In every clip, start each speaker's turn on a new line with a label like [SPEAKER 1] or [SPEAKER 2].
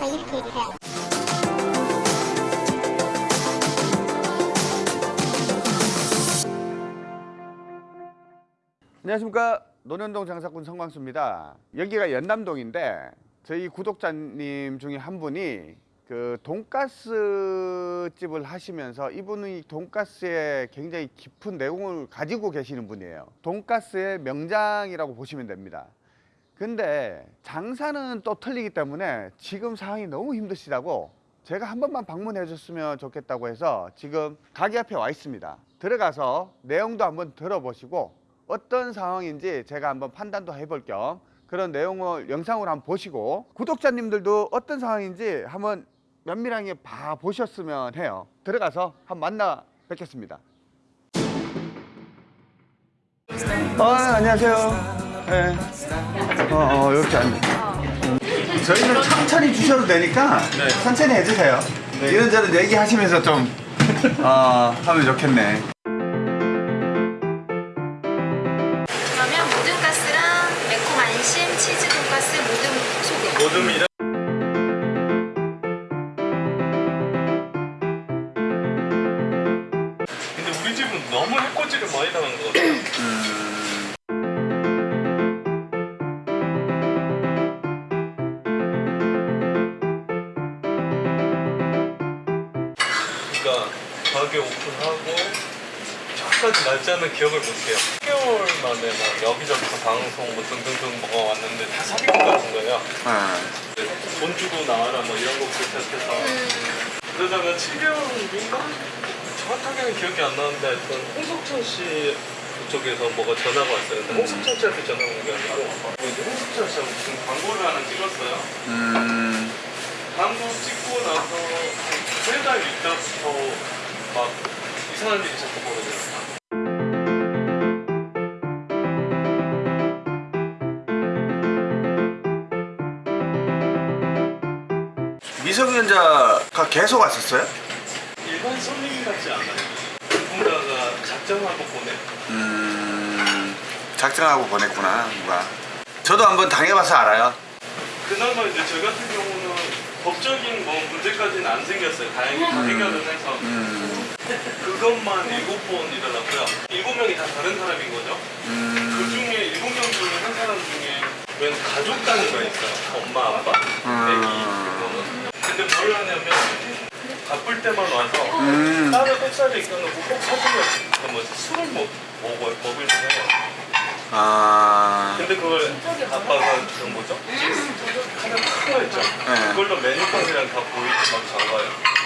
[SPEAKER 1] 해주세요.
[SPEAKER 2] 안녕하십니까. 논현동 장사꾼 성광수입니다. 여기가 연남동인데 저희 구독자님 중에 한 분이 그 돈가스 집을 하시면서 이분이 돈가스에 굉장히 깊은 내용을 가지고 계시는 분이에요. 돈가스의 명장이라고 보시면 됩니다 근데 장사는 또 틀리기 때문에 지금 상황이 너무 힘드시다고 제가 한 번만 방문해 줬으면 좋겠다고 해서 지금 가게 앞에 와 있습니다. 들어가서 내용도 한번 들어보시고 어떤 상황인지 제가 한번 판단도 해볼 겸 그런 내용을 영상으로 한번 보시고 구독자님들도 어떤 상황인지 한번 면밀하게 봐 보셨으면 해요. 들어가서 한번 만나 뵙겠습니다. 어, 안녕하세요 네. 어, 어 이렇게 앉 저희는 천천히 주셔도 되니까 천천히 해주세요. 이런저런 얘기하시면서 좀 어, 하면 좋겠네
[SPEAKER 3] 가게 오픈하고 저까지 날짜는 기억을 못해요. 10개월 만에 막 여기저기서 방송 뭐 등등등 뭐가 왔는데 다 사기꾼 같은 거예요.
[SPEAKER 2] 아,
[SPEAKER 3] 돈 주고 나와라 뭐 이런 거 비슷해서. 그러다가 7개월인가? 정확하게는 기억이 안 나는데 하여튼 홍석천 씨 그쪽에서 뭐가 전화가 왔어요. 근데 홍석천 씨한테 전화가 온 게 아니고. 이제 홍석천 씨하고 무슨 광고를 하나 찍었어요.
[SPEAKER 2] 음,
[SPEAKER 3] 광고 찍고 나서 세 달 있다부터 막 이상한 일이 자꾸 벌어져요.
[SPEAKER 2] 미성년자가 계속 왔었어요?
[SPEAKER 3] 일반 손님 같지 않아요. 누군가가 작정하고 보내
[SPEAKER 2] 음, 작정하고 보냈구나 누가. 저도 한번 당해봐서 알아요.
[SPEAKER 3] 그나마 이제 저 같은 경우는 법적인 뭐 문제까지는 안 생겼어요. 다행히 다 해결을 해서.
[SPEAKER 2] 음,
[SPEAKER 3] 그것만 일곱 번 일어났고요. 일곱 명이 다 다른 사람인 거죠. 그
[SPEAKER 2] 음,
[SPEAKER 3] 중에 일곱 명 중에 한 사람 중에 웬 가족 단위가 있어요. 엄마, 아빠,
[SPEAKER 2] 음.
[SPEAKER 3] 애기 그거는. 근데 뭘 하냐면 바쁠 때만 와서
[SPEAKER 2] 음.
[SPEAKER 3] 딸을 뱃살에 있어놓고 꼭 사주면 그 뭐지 술을 먹, 먹어, 먹을 때 해요.
[SPEAKER 2] 아,
[SPEAKER 3] 근데 그걸 아빠가 주는 거죠? 하나 큰 거 있죠?
[SPEAKER 2] 네.
[SPEAKER 3] 그걸로 메뉴판이랑 다 보이게 막 적어요.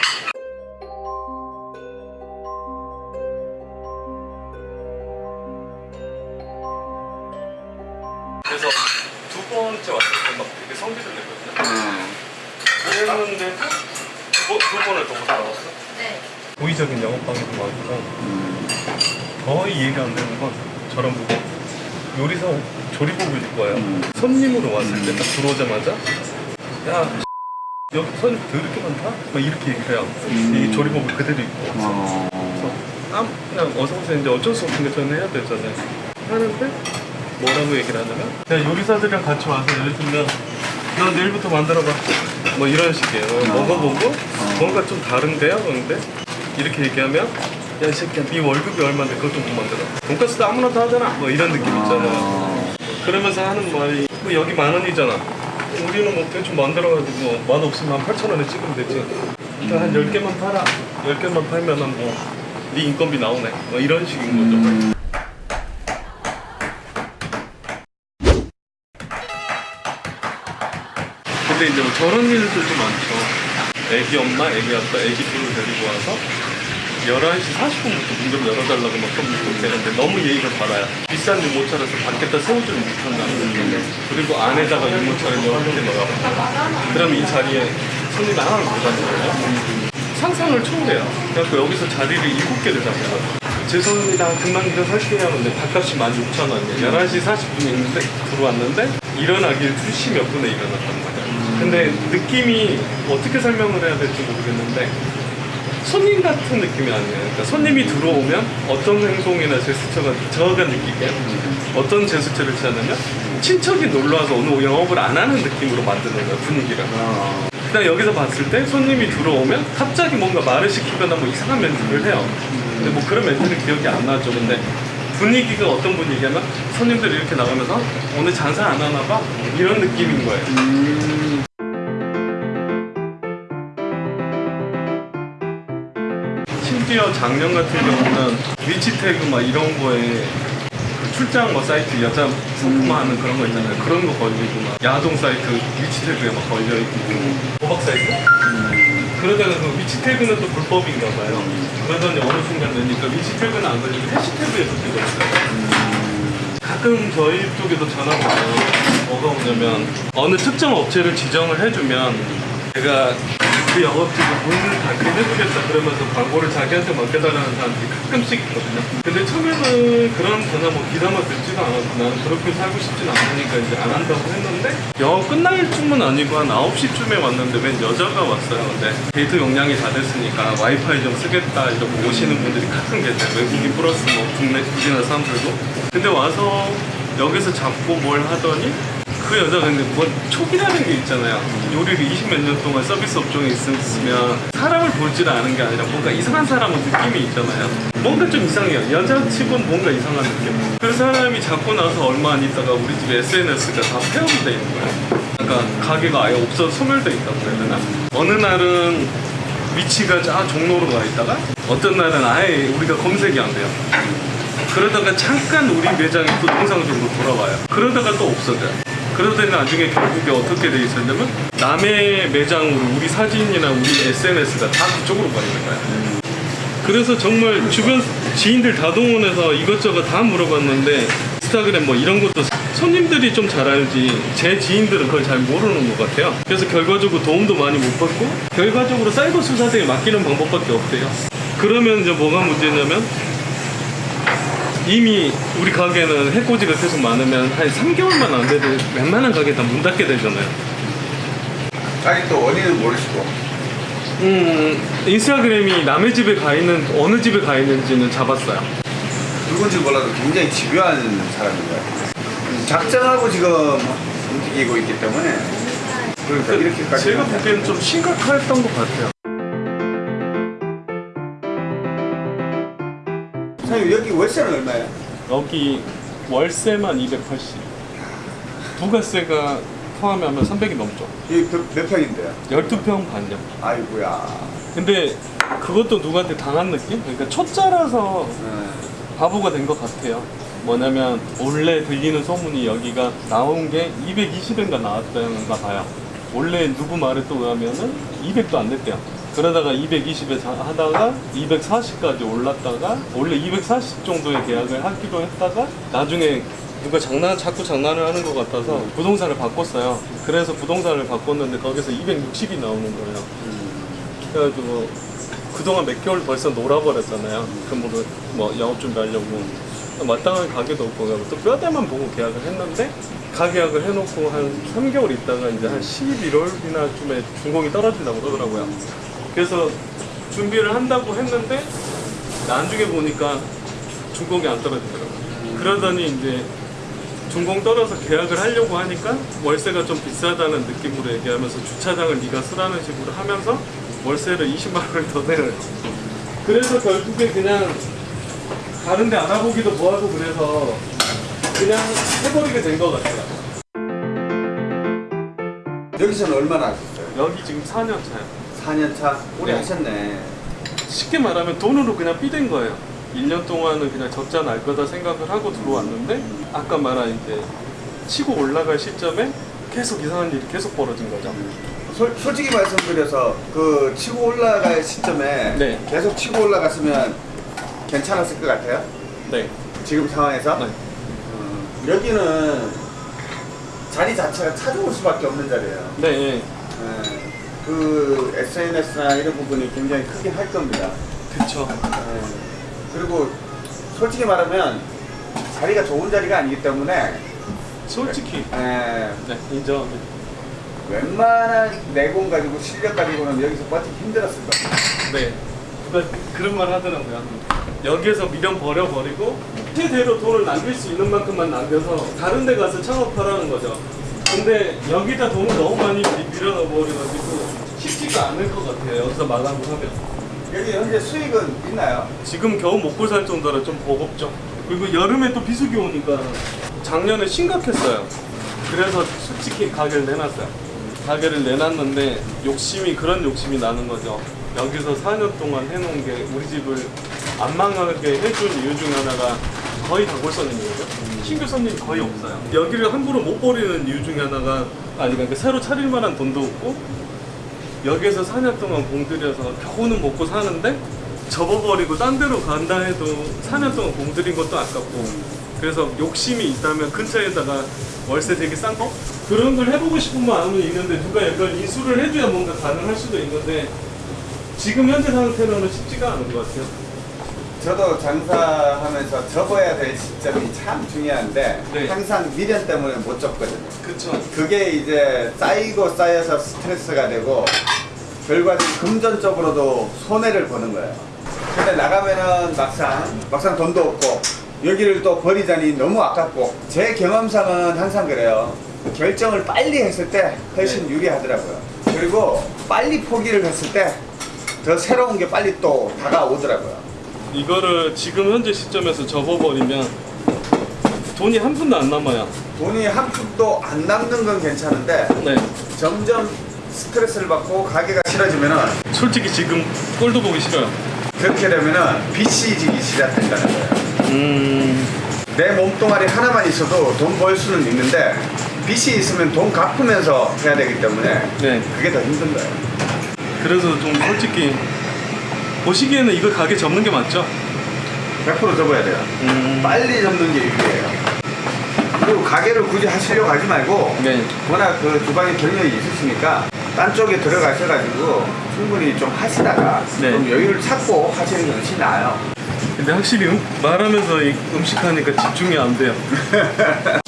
[SPEAKER 3] 성질을 냈거든요.
[SPEAKER 2] 음,
[SPEAKER 3] 그랬는데도 두, 번- 두 번을 더못 나왔어.
[SPEAKER 4] 네
[SPEAKER 3] 고의적인 영업방해도 많고
[SPEAKER 2] 음,
[SPEAKER 3] 거의 이해가 안 되는 건 저런 보고 요리사 조리복을 입고 와요.
[SPEAKER 2] 음.
[SPEAKER 3] 손님으로 왔을 때 딱 들어오자마자 야 여기 손님 더럽게 많다? 막 이렇게 얘기를 해요.
[SPEAKER 2] 음.
[SPEAKER 3] 이 조리복을 그대로 입고
[SPEAKER 2] 어,
[SPEAKER 3] 그래서 아 그냥 어서 오세요 이제 어쩔 수 없는 게 저는 해야 되잖아요. 하는데 뭐라고 얘기를 하냐면 야 요리사들이랑 같이 와서 예를 들면 너 내일부터 만들어봐. 뭐 이런 식이에요. 먹어보고 뭔가 좀 다른데요? 그런데? 이렇게 얘기하면 야 이 새끼야 네 월급이 얼마인데 그것 좀못 만들어. 돈가스도 아무나 다 하잖아. 뭐 이런 느낌 있잖아요 그러면서 하는 말이 뭐 여기 만 원이잖아. 우리는 뭐 대충 만들어가지고 만 없으면 한 8천 원에 찍으면 되지. 그러니까 한 10개만 팔아. 10개만 팔면은 뭐네 인건비 나오네. 뭐 이런 식인 거죠 근데 이제 뭐 저런 일들도 많죠 애기 엄마, 애기 아빠, 애기 둘을 데리고 와서 11시 40분부터 문 좀 열어달라고 막 컴퓨터 되는데 너무 예의가 바라요. 비싼 유모차라서 밖에다 세우지를 못한다는 거예요. 그리고 안에다가 유모차를 이렇게 넣어요. 그럼 이 자리에 손님이 하나를 못 거예요. 상상을 초월해요. 그래서 여기서 자리를 7개를 잡아요. 죄송합니다. 금방 일어설게요. 근데 밥값이 16,000원이에요. 11시 40분에 있는데 들어왔는데 일어나길 2시 몇 분에 일어났단 말이에요. 근데 느낌이 어떻게 설명을 해야 될지 모르겠는데 손님 같은 느낌이 아니에요. 그러니까 손님이 들어오면 어떤 행동이나 제스처가 저가 느끼게 어떤 제스처를 취하냐면 친척이 놀러 와서 오늘 영업을 안 하는 느낌으로 만드는 거예요 분위기를. 그냥 여기서 봤을 때 손님이 들어오면 갑자기 뭔가 말을 시키거나 뭐 이상한 멘트를 해요. 근데 뭐 그런 멘트는 기억이 안 나죠. 근데 분위기가 어떤 분위기냐면 손님들이 이렇게 나가면서 오늘 장사 안 하나 봐? 이런 느낌인 거예요. 심지어 작년 같은 경우는 위치 태그 막 이런 거에 그 출장 뭐 사이트 여자 상품화하는 그런 거 있잖아요. 그런 거 걸리고 막 야동 사이트 위치 태그에 막 걸려 있고 도박 사이트? 그러다가 그 위치 태그는 또 불법인가 봐요. 그러더니 어느 순간 되니까 위치 태그는 안 걸리고 해시태그에서 뜨고 있어요. 가끔 저희 쪽에도 전화가 와요. 뭐가 오냐면 어느 특정 업체를 지정을 해주면 제가 그 영업직을 문을 닫게 해주겠다 그러면서 광고를 자기한테 맡겨달라는 사람들이 가끔씩 있거든요. 근데 처음에는 그런 전화 뭐 귀담아 듣지도 않았고 나는 그렇게 살고 싶진 않으니까 이제 안 한다고 했는데 영업 끝날 쯤은 아니고 한 9시쯤에 왔는데 웬 여자가 왔어요. 근데 데이터 용량이 다 됐으니까 와이파이 좀 쓰겠다 이러고 오시는 분들이 가끔 계세요. 외국인 플러스 뭐 국내 우리나라 사람들도. 근데 와서 여기서 잡고 뭘 하더니 그 여자가 근데 뭐 촉이라는 게 있잖아요. 요리를 20몇 년 동안 서비스 업종에 있으면 사람을 볼 줄 아는 게 아니라 뭔가 이상한 사람은 느낌이 있잖아요. 뭔가 좀 이상해요. 여자 칩은 뭔가 이상한 느낌. 그 사람이 잡고 나서 얼마 안 있다가 우리 집에 SNS가 다 폐업이 돼 있는 거예요. 그러니까 가게가 아예 없어 소멸돼 있다고 해야 되나? 어느 날은 위치가 쫙 종로로 가 있다가 어떤 날은 아예 우리가 검색이 안 돼요. 그러다가 잠깐 우리 매장이 또 정상적으로 돌아와요. 그러다가 또 없어져요. 그러더니 나중에 결국에 어떻게 돼 있었냐면 남의 매장으로 우리 사진이나 우리 SNS가 다 그쪽으로 가 있는 거야. 그래서 정말 주변 지인들 다 동원해서 이것저것 다 물어봤는데 인스타그램 뭐 이런 것도 손님들이 좀 잘 알지 제 지인들은 그걸 잘 모르는 것 같아요. 그래서 결과적으로 도움도 많이 못 받고 결과적으로 사이버 수사대에 맡기는 방법밖에 없대요. 그러면 이제 뭐가 문제냐면 이미 우리 가게는 해코지가 계속 많으면 한 3개월만 안 돼도 웬만한 가게 다 문 닫게 되잖아요.
[SPEAKER 2] 아니 또 원인은 모르시고.
[SPEAKER 3] 음, 인스타그램이 남의 집에 가 있는 어느 집에 가 있는지는 잡았어요.
[SPEAKER 2] 누군지 몰라도 굉장히 집요한 사람인가요? 작정하고 지금 움직이고 있기 때문에 그러니까 이렇게까지
[SPEAKER 3] 제가 보기에는 좀 심각했던 것 같아요.
[SPEAKER 2] 사장님 여기 월세는 얼마예요?
[SPEAKER 3] 여기 월세만 280. 부가세가 포함하면 300이 넘죠.
[SPEAKER 2] 여기 몇, 몇 평인데요?
[SPEAKER 3] 12평 반요.
[SPEAKER 2] 아이고야
[SPEAKER 3] 근데 그것도 누구한테 당한 느낌? 그러니까 초짜라서
[SPEAKER 2] 네.
[SPEAKER 3] 바보가 된 것 같아요. 뭐냐면 원래 들리는 소문이 여기가 나온 게 220인가 나왔다는가 봐요. 원래 누구 말에 또 의하면은 200도 안 됐대요. 그러다가 220에 하다가 240까지 올랐다가 원래 240 정도의 계약을 하기로 했다가 나중에 누가 장난 자꾸 장난을 하는 것 같아서 부동산을 바꿨어요. 그래서 부동산을 바꿨는데 거기서 260이 나오는 거예요. 그래가지고 그동안 몇 개월 벌써 놀아버렸잖아요. 그뭐 뭐 영업 준비하려고 마땅한 가게도 없고 그래서 또 뼈대만 보고 계약을 했는데 가계약을 해놓고 한 3개월 있다가 이제 한 11월이나 쯤에 준공이 떨어진다고 그러더라고요. 그래서 준비를 한다고 했는데 나중에 보니까 준공이 안 떨어지더라고요. 그러더니 이제 준공 떨어서 계약을 하려고 하니까 월세가 좀 비싸다는 느낌으로 얘기하면서 주차장을 네가 쓰라는 식으로 하면서 월세를 20만 원을 더 내요. 그래서 결국에 그냥 다른 데 알아보기도 뭐하고 그래서 그냥 해버리게 된 것 같아요.
[SPEAKER 2] 여기서는 얼마나 하셨어요?
[SPEAKER 3] 여기 지금 4년 차요.
[SPEAKER 2] 4년 차? 오래
[SPEAKER 3] 네.
[SPEAKER 2] 하셨네
[SPEAKER 3] 쉽게 말하면 돈으로 그냥 삐댄 거예요. 1년 동안은 그냥 적자 날 거다 생각을 하고 들어왔는데 아까 말한 이제 치고 올라갈 시점에 계속 이상한 일이 계속 벌어진 거죠.
[SPEAKER 2] 솔, 솔직히 말씀드려서 그 치고 올라갈 시점에
[SPEAKER 3] 네.
[SPEAKER 2] 계속 치고 올라갔으면 괜찮았을 것 같아요
[SPEAKER 3] 네.
[SPEAKER 2] 지금 상황에서
[SPEAKER 3] 네.
[SPEAKER 2] 음, 여기는 자리 자체가 찾아올 수밖에 없는 자리예요
[SPEAKER 3] 네. 네.
[SPEAKER 2] 네. 그 SNS나 이런 부분이 굉장히 크긴 할 겁니다
[SPEAKER 3] 그쵸.
[SPEAKER 2] 네. 그리고 솔직히 말하면 자리가 좋은 자리가 아니기 때문에
[SPEAKER 3] 솔직히.
[SPEAKER 2] 네,
[SPEAKER 3] 네. 인정합니다.
[SPEAKER 2] 웬만한 내공 가지고 실력 가지고는 여기서 버티기 힘들었을 겁니다
[SPEAKER 3] 네. 그런 말 하더라고요. 여기에서 미련 버려버리고 최대로 돈을 남길 수 있는 만큼만 남겨서 다른 데 가서 창업하라는 거죠. 근데 여기다 돈을 너무 많이 밀- 밀어넣어 버려가지고 쉽지가 않을 것 같아요. 여기서 마감을 하면.
[SPEAKER 2] 여기 현재 수익은 있나요?
[SPEAKER 3] 지금 겨우 먹고 살 정도라 좀 버겁죠. 그리고 여름에 또 비수기 오니까 작년에 심각했어요. 그래서 솔직히 가게를 내놨어요. 가게를 내놨는데 욕심이 그런 욕심이 나는 거죠. 여기서 4년 동안 해놓은 게 우리 집을 안 망하게 해준 이유 중 하나가 거의 단골 손님이거든요. 신규 손님이 거의 없어요. 여기를 함부로 못 버리는 이유 중에 하나가 아니 그러니까 새로 차릴 만한 돈도 없고 여기에서 4년 동안 공들여서 겨우는 먹고 사는데 접어버리고 딴 데로 간다 해도 4년 동안 공들인 것도 아깝고 그래서 욕심이 있다면 근처에다가 월세 되게 싼 거? 그런 걸 해보고 싶은 마음은 있는데 누가 약간 인수를 해줘야 뭔가 가능할 수도 있는데 지금 현재 상태로는 쉽지가 않은 것 같아요
[SPEAKER 2] 저도 장사하면서 접어야 될 시점이 참 중요한데
[SPEAKER 3] 네.
[SPEAKER 2] 항상 미련 때문에 못 접거든요.
[SPEAKER 3] 그쵸
[SPEAKER 2] 그게 이제 쌓이고 쌓여서 스트레스가 되고 결과적으로 금전적으로도 손해를 보는 거예요. 근데 나가면은 막상 막상 돈도 없고 여기를 또 버리자니 너무 아깝고 제 경험상은 항상 그래요. 결정을 빨리 했을 때 훨씬
[SPEAKER 3] 네.
[SPEAKER 2] 유리하더라고요. 그리고 빨리 포기를 했을 때 더 새로운 게 빨리 또 다가오더라고요.
[SPEAKER 3] 이거를 지금 현재 시점에서 접어버리면 돈이 한 푼도 안 남아요.
[SPEAKER 2] 돈이 한 푼도 안 남는 건 괜찮은데
[SPEAKER 3] 네.
[SPEAKER 2] 점점 스트레스를 받고 가게가 싫어지면은
[SPEAKER 3] 솔직히 지금 꼴도 보기 싫어요.
[SPEAKER 2] 그렇게 되면은 빚이 지기 시작된다는 거예요.
[SPEAKER 3] 음...
[SPEAKER 2] 내 몸뚱아리 하나만 있어도 돈 벌 수는 있는데 빚이 있으면 돈 갚으면서 해야 되기 때문에
[SPEAKER 3] 네.
[SPEAKER 2] 그게 더 힘든 거예요.
[SPEAKER 3] 그래서 좀 솔직히 보시기에는 이거 가게 접는 게 맞죠?
[SPEAKER 2] 100% 접어야 돼요.
[SPEAKER 3] 음...
[SPEAKER 2] 빨리 접는 게 유리해요. 그리고 가게를 굳이 하시려고 하지 말고
[SPEAKER 3] 네.
[SPEAKER 2] 워낙 그 주방에 경력이 있으시니까 딴 쪽에 들어가셔가지고 충분히 좀 하시다가
[SPEAKER 3] 네.
[SPEAKER 2] 좀 여유를 찾고 하시는 게 훨씬 나아요.
[SPEAKER 3] 근데 확실히 음, 말하면서 이 음식 하니까 집중이 안 돼요.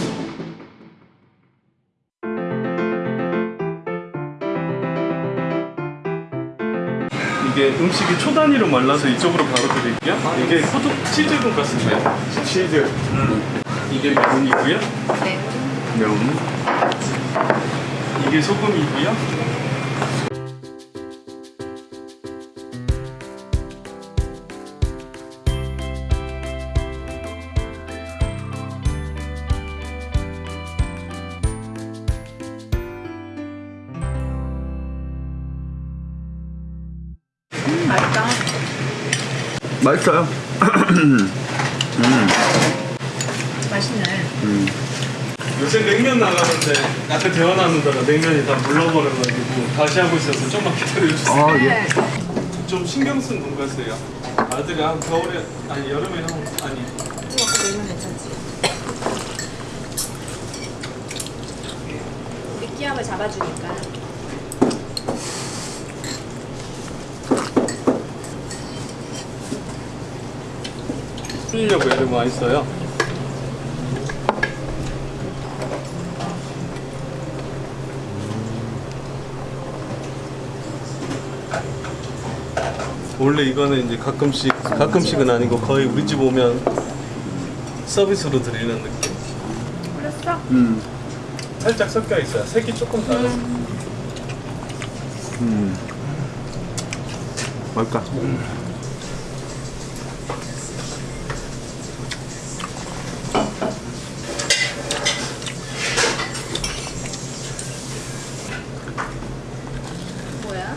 [SPEAKER 3] 이게 음식이 초 단위로 말라서 이쪽으로 바로 드릴게요. 이게 포도 치즈 돈가스인데요.
[SPEAKER 2] 치즈,
[SPEAKER 3] 이게 면이고요.
[SPEAKER 4] 네.
[SPEAKER 2] 면,
[SPEAKER 3] 이게 소금이고요.
[SPEAKER 2] 맛있어요.
[SPEAKER 4] 맛있네.
[SPEAKER 3] 요새 냉면 나가는데 아까 대화 나누다가 냉면이 다 물러버려가지고 다시 하고 있어서 좀만 기다려주세요.
[SPEAKER 2] 아, 예.
[SPEAKER 4] 네.
[SPEAKER 3] 좀 신경 쓴 돈가스예요. 아들이 한 겨울에 아니 여름에 형 아니
[SPEAKER 4] 넣으면 괜찮지. 느끼함을 잡아주니까.
[SPEAKER 3] 풀리려고 애를 많이 써요. 원래 이거는 이제 가끔씩 가끔씩은 아니고 거의 우리 집 오면 서비스로 드리는 느낌.
[SPEAKER 4] 그랬어?
[SPEAKER 2] 음,
[SPEAKER 3] 살짝 섞여 있어요. 색이 조금 달라서.
[SPEAKER 2] 음. 맛있다.
[SPEAKER 4] 뭐야?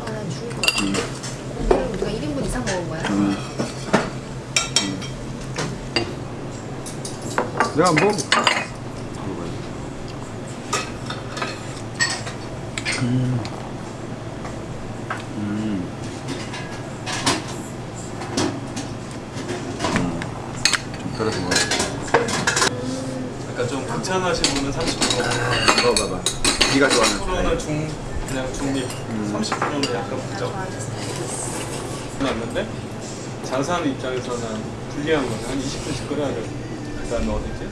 [SPEAKER 4] 아, 난 죽을 것 같아. 오늘 우리가 1인분 이상 먹은 거야?
[SPEAKER 2] 내가 뭐 그래서 뭐
[SPEAKER 3] 약간 좀 극찬하신 분은 30%,
[SPEAKER 2] 먹어봐봐. 네가 좋아하는
[SPEAKER 3] 프로는 중 그냥 중립, 30%는 약간
[SPEAKER 4] 나
[SPEAKER 3] 부정. 났는데 장사하는 입장에서는 불리한 거죠. 한 20분씩 끓여야 그 다음에 어디지?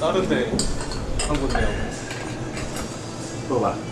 [SPEAKER 3] 다른 데 한 군데 하고
[SPEAKER 2] 먹어봐.